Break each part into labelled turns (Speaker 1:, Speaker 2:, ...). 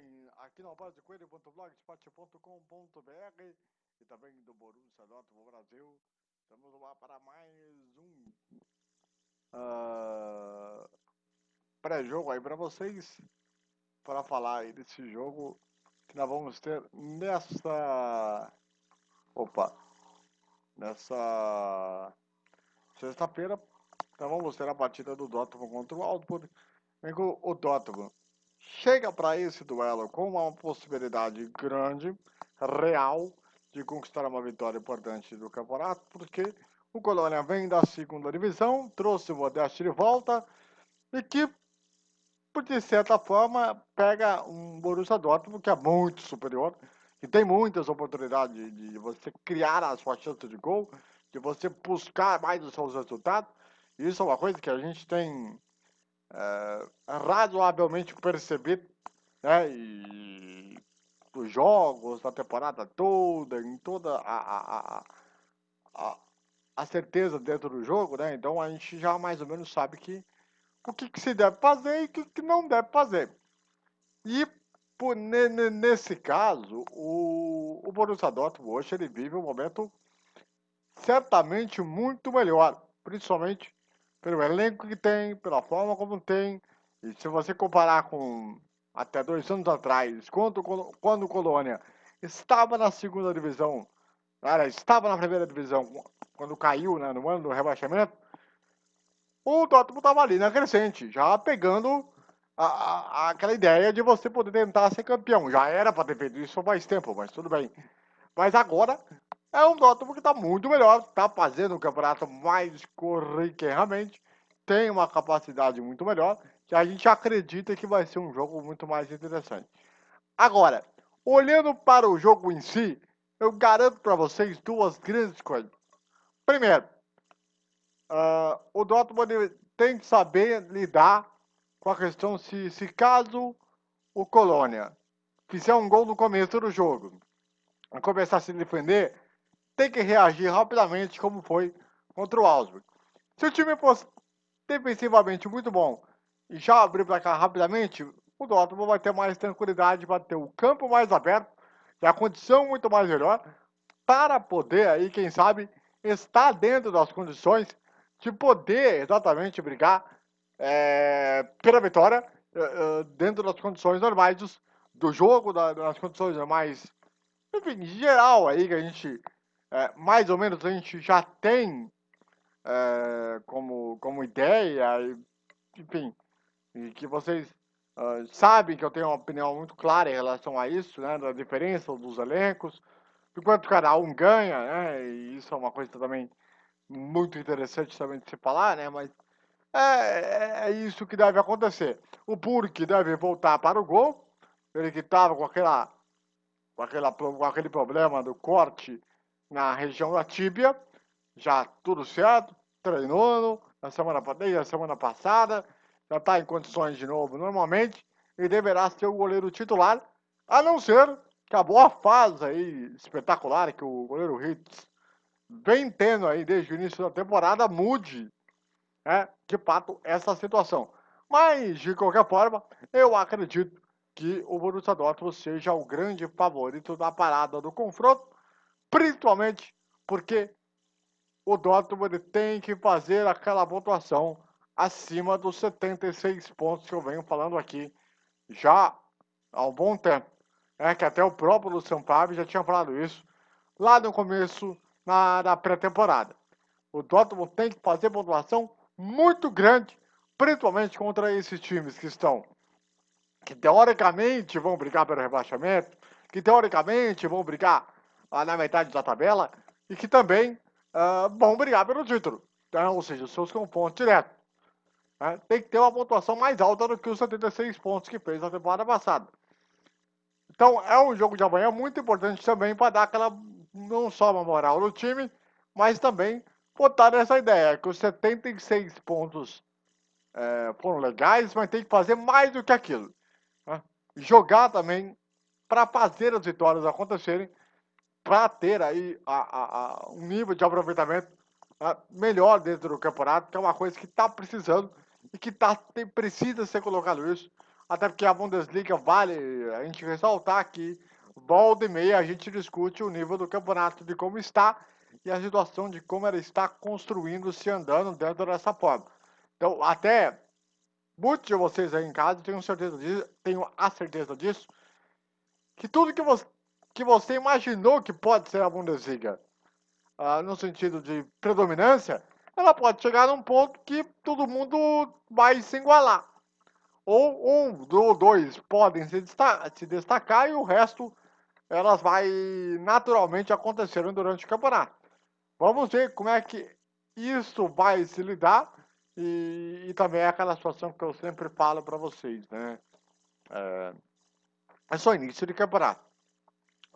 Speaker 1: também aqui no Coelho.blogspot.com.br e também do Borussia Dortmund Brasil. Estamos lá para mais um uh, pré-jogo aí para vocês, para falar aí desse jogo que nós vamos ter nessa, opa, nessa sexta-feira. Então vamos ter a partida do Dortmund contra o Augsburg. O Dortmund chega para esse duelo com uma possibilidade grande, real, de conquistar uma vitória importante do campeonato, porque o Colônia vem da segunda divisão, trouxe o Modeste de volta e que, de certa forma, pega um Borussia Dortmund que é muito superior, que tem muitas oportunidades de, de você criar a sua chance de gol, de você buscar mais os seus resultados. Isso é uma coisa que a gente tem é, razoavelmente percebido, né? E os jogos da temporada toda, em toda a, a, a, a, certeza dentro do jogo, né? Então a gente já mais ou menos sabe que o que, que se deve fazer e o que, que não deve fazer. E por, nesse caso, o, o Borussia Dortmund hoje ele vive um momento certamente muito melhor, principalmente pelo elenco que tem, pela forma como tem. E se você comparar com até dois anos atrás, quando, quando o Colônia estava na segunda divisão, cara, estava na primeira divisão, quando caiu né, no ano do rebaixamento, o Dortmund estava ali na crescente, já pegando a, a, aquela ideia de você poder tentar ser campeão. Já era para ter feito isso faz tempo, mas tudo bem. Mas agora é um Dortmund que está muito melhor, está fazendo o campeonato mais corriqueiramente, tem uma capacidade muito melhor, que a gente acredita que vai ser um jogo muito mais interessante. Agora, olhando para o jogo em si, eu garanto para vocês duas grandes coisas. Primeiro, uh, o Dortmund tem que saber lidar com a questão se, se caso o Colônia fizer um gol no começo do jogo e começar a se defender, tem que reagir rapidamente, como foi contra o Augsburg. Se o time fosse defensivamente muito bom e já abrir para cá rapidamente, o Dortmund vai ter mais tranquilidade para ter o campo mais aberto e a condição muito mais melhor para poder aí, quem sabe, estar dentro das condições de poder exatamente brigar é, pela vitória é, dentro das condições normais dos, do jogo, da, das condições normais, enfim, geral aí que a gente é, mais ou menos a gente já tem é, como, como ideia, e, enfim, e que vocês uh, sabem que eu tenho uma opinião muito clara em relação a isso, né, da diferença dos elencos, de quanto cada um ganha, né, e isso é uma coisa também muito interessante também de se falar, né, mas é, é isso que deve acontecer. O Burke deve voltar para o gol, ele que estava com aquela com, aquela, com aquele problema do corte na região da tíbia, já tudo certo, treinou na semana, desde a semana passada, já está em condições de novo normalmente, e deverá ser o goleiro titular, a não ser que a boa fase aí espetacular que o goleiro Hitz vem tendo aí desde o início da temporada mude, né, de fato, essa situação. Mas, de qualquer forma, eu acredito que o Borussia Dortmund seja o grande favorito da parada do confronto, principalmente porque o Dortmund tem que fazer aquela pontuação acima dos 76 pontos que eu venho falando aqui já há um bom tempo. É que até o próprio Luciano Favre já tinha falado isso lá no começo na, na pré-temporada. O Dortmund tem que fazer pontuação muito grande, principalmente contra esses times que estão, que teoricamente vão brigar pelo rebaixamento, que teoricamente vão brigar lá na metade da tabela e que também uh, vão brigar pelo título. Então, ou seja, os seus confrontos direto. Né? Tem que ter uma pontuação mais alta do que os 76 pontos que fez na temporada passada. Então, é um jogo de amanhã muito importante também para dar aquela, não só uma moral no time, mas também botar essa ideia que os 76 pontos é, foram legais, mas tem que fazer mais do que aquilo. Né? Jogar também para fazer as vitórias acontecerem para ter aí a, a, a, um nível de aproveitamento né, melhor dentro do campeonato, que é uma coisa que está precisando e que tá, tem, precisa ser colocado isso até porque a Bundesliga vale a gente ressaltar que volta e meia a gente discute o nível do campeonato, de como está e a situação de como ela está construindo, se andando dentro dessa forma. Então, até muitos de vocês aí em casa, tenho certeza disso, tenho a certeza disso, que tudo que você, que você imaginou que pode ser a Bundesliga, uh, no sentido de predominância, ela pode chegar num ponto que todo mundo vai se igualar. Ou um ou dois podem se destacar, se destacar e o resto elas vai naturalmente acontecendo durante o campeonato. Vamos ver como é que isso vai se lidar e, e também é aquela situação que eu sempre falo para vocês, né? É, é só início de campeonato.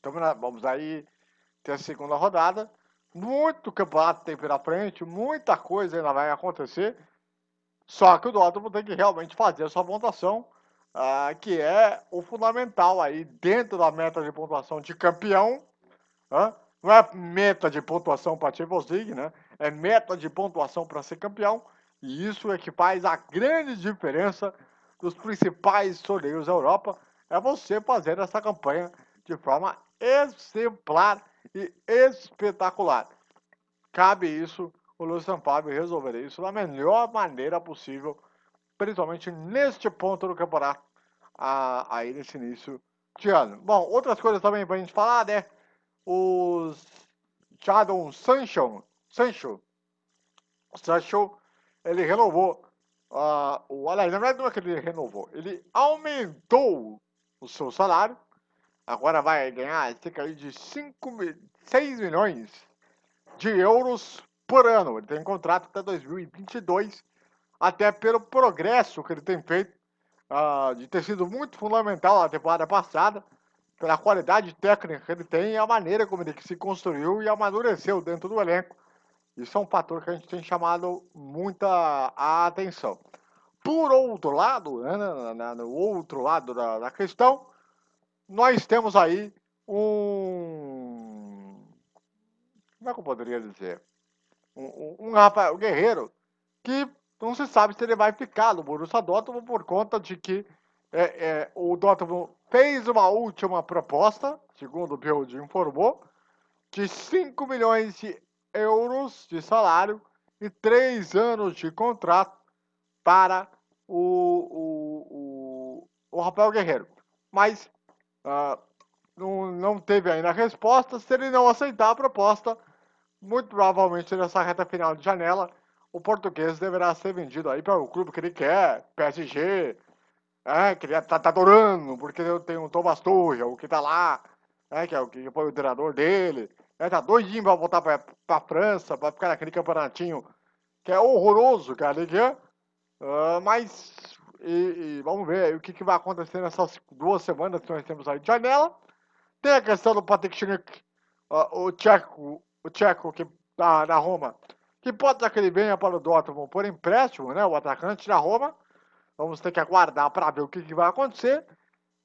Speaker 1: Então vamos aí ter a segunda rodada. Muito campeonato tem pela frente, muita coisa ainda vai acontecer. Só que o Dortmund tem que realmente fazer a sua pontuação, uh, que é o fundamental aí dentro da meta de pontuação de campeão. Não é meta de pontuação para a Champions League, né? É meta de pontuação para ser campeão. E isso é que faz a grande diferença dos principais torneios da Europa. É você fazer essa campanha de forma exemplar e espetacular. Cabe isso o Luiz Sampaio resolver isso da melhor maneira possível, principalmente neste ponto do campeonato, aí nesse início de ano. Bom, outras coisas também para a gente falar, né? Os Jadon Sancho, Sancho, Sancho, ele renovou uh, o aliás, na verdade não é que ele renovou, ele aumentou o seu salário, agora vai ganhar cerca de 5, 6 milhões de euros por ano. Ele tem contrato até 2022, até pelo progresso que ele tem feito, uh, de ter sido muito fundamental na temporada passada, pela qualidade técnica que ele tem e a maneira como ele se construiu e amadureceu dentro do elenco. Isso é um fator que a gente tem chamado muita atenção. Por outro lado, né, no outro lado da, da questão, nós temos aí um. Como é que eu poderia dizer? um, um Rafael Guerreiro que não se sabe se ele vai ficar no Borussia Dortmund por conta de que é, é, o Dortmund fez uma última proposta, segundo o Bild informou, de 5 milhões de euros de salário e 3 anos de contrato para o, o, o, o Rafael Guerreiro. Mas uh, não, não teve ainda resposta. Se ele não aceitar a proposta, muito provavelmente nessa reta final de janela, o português deverá ser vendido aí para o clube que ele quer, PSG, é, que ele tá, tá adorando, porque tem o Thomas Tuchel, que tá lá, é, que é o que foi o treinador dele, é, tá doidinho para voltar para a França, para ficar naquele campeonatinho que é horroroso, que é a Ligue 1, uh, mas e, e vamos ver o que, que vai acontecer nessas duas semanas que nós temos aí de janela. Tem a questão do Patrick Schick, uh, o tcheco, o tcheco que da, da Roma, que pode ser que ele venha para o Dortmund por empréstimo, né? O atacante da Roma. Vamos ter que aguardar para ver o que, que, vai acontecer.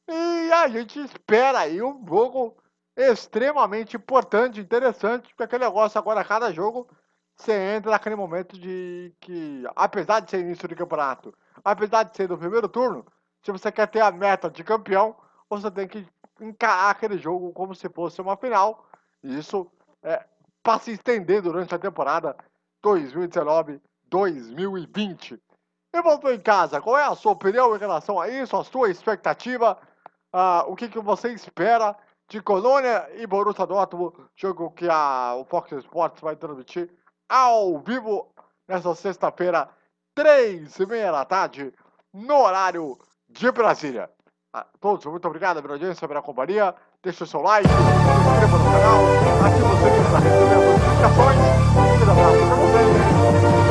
Speaker 1: E a gente espera aí um jogo extremamente importante, interessante, porque aquele negócio agora, cada jogo, você entra naquele momento de que, apesar de ser início de campeonato, apesar de ser do primeiro turno, se você quer ter a meta de campeão, você tem que encarar aquele jogo como se fosse uma final. E isso é para se estender durante a temporada 2019-2020. E voltou em casa, qual é a sua opinião em relação a isso, a sua expectativa? Uh, o que, que você espera de Colônia e Borussia Dortmund, jogo que a, o Fox Sports vai transmitir ao vivo nesta sexta-feira, três e meia da tarde, no horário de Brasília. A todos, muito obrigado pela audiência, pela companhia. Deixe o seu like, se inscreva no canal, ative o sininho para receber as notificações. Um grande abraço para vocês.